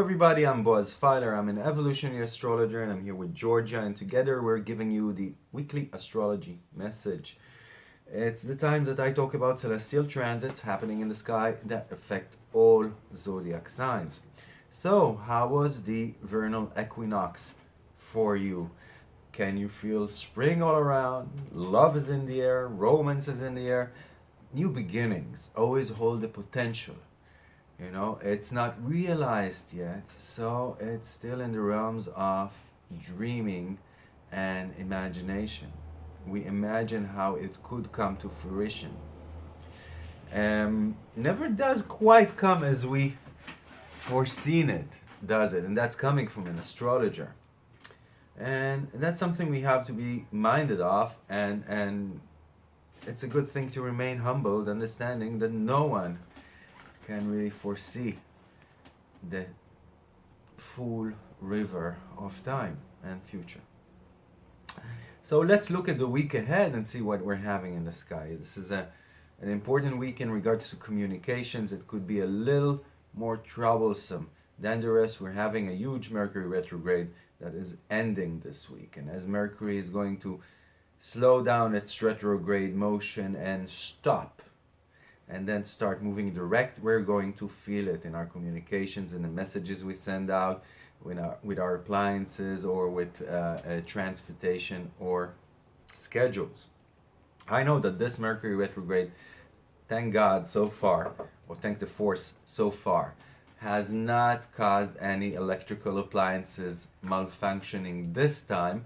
everybody, I'm Boaz Fyler. I'm an evolutionary astrologer and I'm here with Georgia and together we're giving you the weekly astrology message. It's the time that I talk about celestial transits happening in the sky that affect all zodiac signs. So, how was the vernal equinox for you? Can you feel spring all around? Love is in the air, romance is in the air. New beginnings always hold the potential you know? It's not realized yet so it's still in the realms of dreaming and imagination. We imagine how it could come to fruition. Um, never does quite come as we foreseen it does it? And that's coming from an astrologer. And that's something we have to be minded of and and it's a good thing to remain humbled understanding that no one can really foresee the full river of time and future. So let's look at the week ahead and see what we're having in the sky. This is a, an important week in regards to communications. It could be a little more troublesome than the rest. We're having a huge Mercury retrograde that is ending this week. And as Mercury is going to slow down its retrograde motion and stop and then start moving direct, we're going to feel it in our communications and the messages we send out with our, with our appliances or with uh, uh, transportation or schedules. I know that this Mercury retrograde, thank God so far, or thank the force so far, has not caused any electrical appliances malfunctioning this time,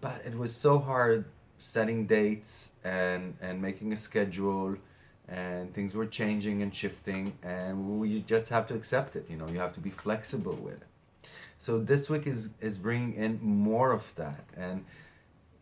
but it was so hard setting dates and, and making a schedule and things were changing and shifting and we just have to accept it you know you have to be flexible with it. So this week is is bringing in more of that and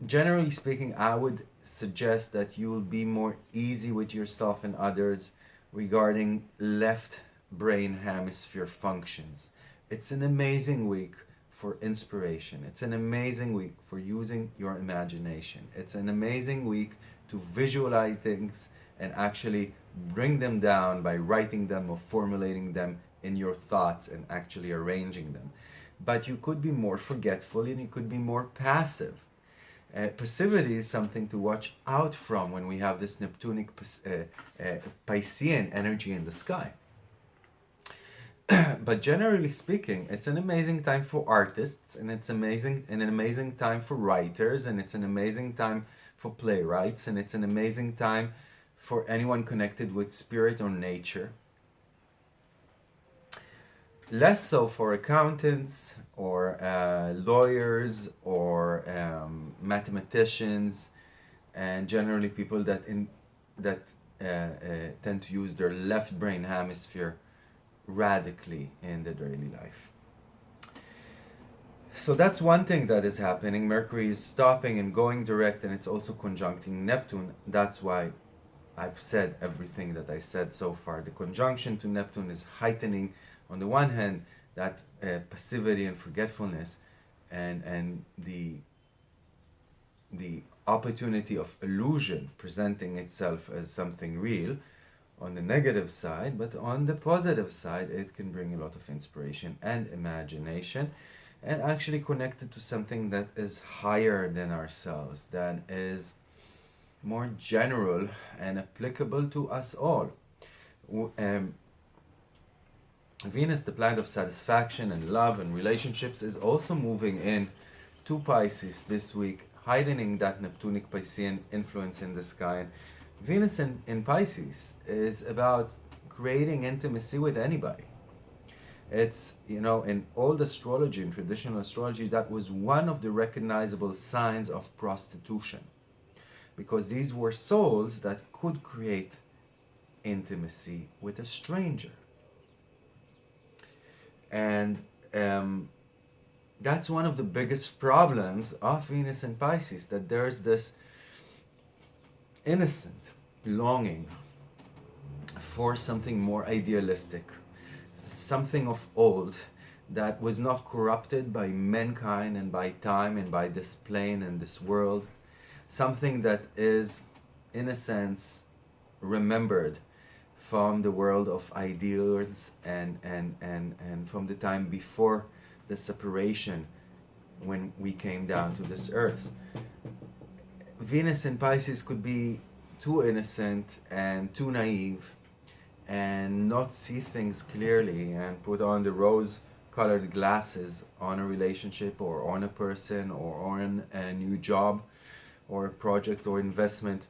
generally speaking i would suggest that you will be more easy with yourself and others regarding left brain hemisphere functions. It's an amazing week for inspiration. It's an amazing week for using your imagination. It's an amazing week to visualize things and actually bring them down by writing them or formulating them in your thoughts and actually arranging them. But you could be more forgetful and you could be more passive. Uh, passivity is something to watch out from when we have this Neptunic uh, uh, Piscean energy in the sky. but generally speaking, it's an amazing time for artists and it's amazing and an amazing time for writers and it's an amazing time for playwrights and it's an amazing time for anyone connected with spirit or nature. Less so for accountants or uh, lawyers or um, mathematicians and generally people that in that uh, uh, tend to use their left brain hemisphere radically in their daily life. So that's one thing that is happening. Mercury is stopping and going direct and it's also conjuncting Neptune. That's why I've said everything that I said so far. The conjunction to Neptune is heightening, on the one hand, that uh, passivity and forgetfulness, and and the the opportunity of illusion presenting itself as something real on the negative side, but on the positive side, it can bring a lot of inspiration and imagination and actually connected to something that is higher than ourselves, that is more general and applicable to us all. Um, Venus, the planet of satisfaction and love and relationships, is also moving in to Pisces this week, heightening that Neptunic Piscean influence in the sky. Venus in, in Pisces is about creating intimacy with anybody. It's, you know, in old astrology, in traditional astrology, that was one of the recognizable signs of prostitution because these were souls that could create intimacy with a stranger. And um, that's one of the biggest problems of Venus and Pisces, that there's this innocent longing for something more idealistic, something of old that was not corrupted by mankind and by time and by this plane and this world something that is, in a sense, remembered from the world of ideals and, and, and, and from the time before the separation when we came down to this earth. Venus and Pisces could be too innocent and too naive and not see things clearly and put on the rose colored glasses on a relationship or on a person or on a new job or a project or investment.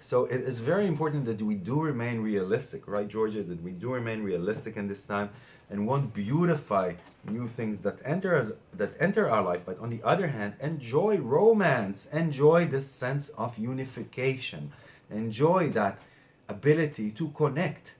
So it is very important that we do remain realistic, right, Georgia? That we do remain realistic in this time and won't beautify new things that enter us, that enter our life. But on the other hand, enjoy romance, enjoy the sense of unification, enjoy that ability to connect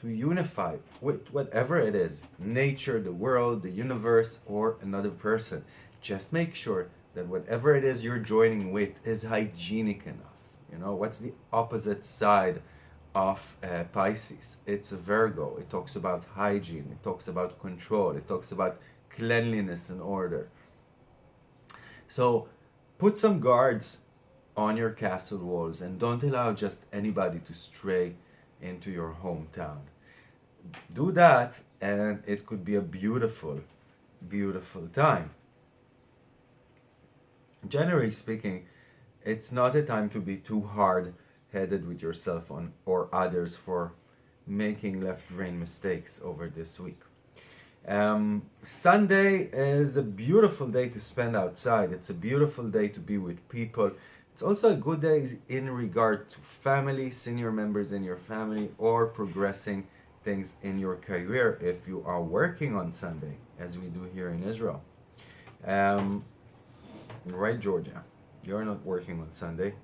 to unify with whatever it is nature, the world, the universe, or another person. Just make sure that whatever it is you're joining with is hygienic enough. You know, what's the opposite side of uh, Pisces? It's a Virgo. It talks about hygiene, it talks about control, it talks about cleanliness and order. So put some guards on your castle walls and don't allow just anybody to stray into your hometown. Do that and it could be a beautiful, beautiful time. Generally speaking, it's not a time to be too hard headed with yourself on or others for making left brain mistakes over this week. Um, Sunday is a beautiful day to spend outside. It's a beautiful day to be with people. It's also a good day in regard to family, senior members in your family, or progressing things in your career if you are working on Sunday, as we do here in Israel. Um, right, Georgia? You're not working on Sunday.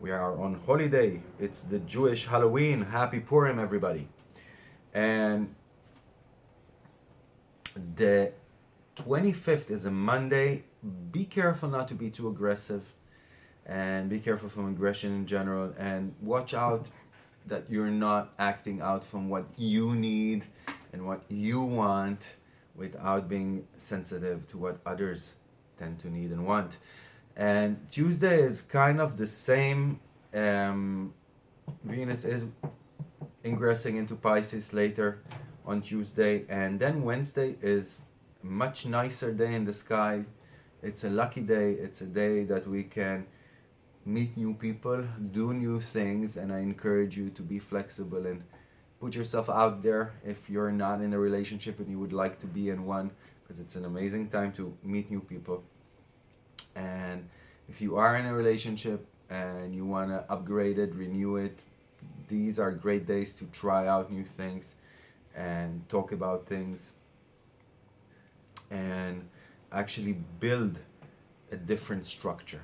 We are on holiday. It's the Jewish Halloween. Happy Purim, everybody. And the 25th is a Monday. Be careful not to be too aggressive and be careful from aggression in general and watch out that you're not acting out from what you need and what you want without being sensitive to what others tend to need and want. And Tuesday is kind of the same. Um, Venus is ingressing into Pisces later on Tuesday, and then Wednesday is a much nicer day in the sky. It's a lucky day. It's a day that we can meet new people, do new things, and I encourage you to be flexible and put yourself out there if you're not in a relationship and you would like to be in one because it's an amazing time to meet new people. And if you are in a relationship and you want to upgrade it, renew it, these are great days to try out new things and talk about things and actually build a different structure.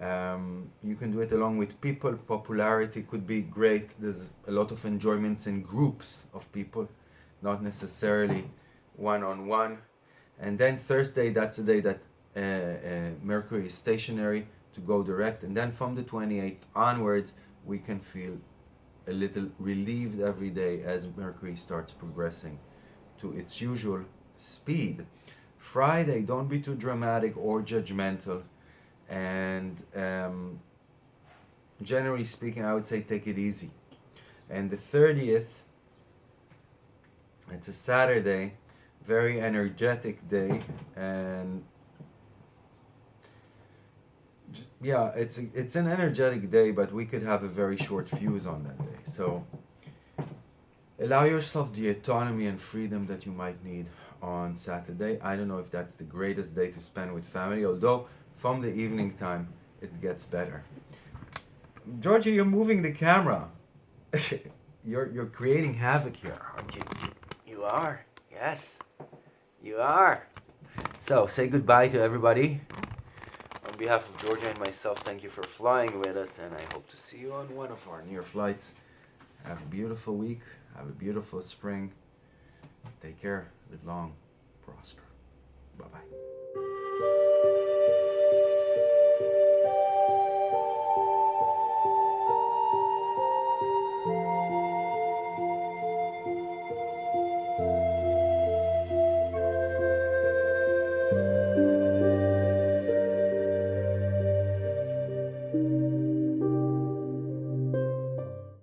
Um, you can do it along with people. Popularity could be great. There's a lot of enjoyments in groups of people, not necessarily one on one. And then Thursday, that's the day that uh, uh, Mercury is stationary to go direct. And then from the 28th onwards, we can feel a little relieved every day as Mercury starts progressing to its usual speed. Friday, don't be too dramatic or judgmental and um, generally speaking I would say take it easy. And the 30th it's a Saturday very energetic day and yeah it's a, it's an energetic day but we could have a very short fuse on that day. So allow yourself the autonomy and freedom that you might need on Saturday. I don't know if that's the greatest day to spend with family although from the evening time, it gets better. Georgia, you're moving the camera. you're, you're creating havoc here, aren't you? You are, yes. You are. So, say goodbye to everybody. On behalf of Georgia and myself, thank you for flying with us, and I hope to see you on one of our near flights. Have a beautiful week. Have a beautiful spring. Take care. Live long. Prosper. Bye-bye.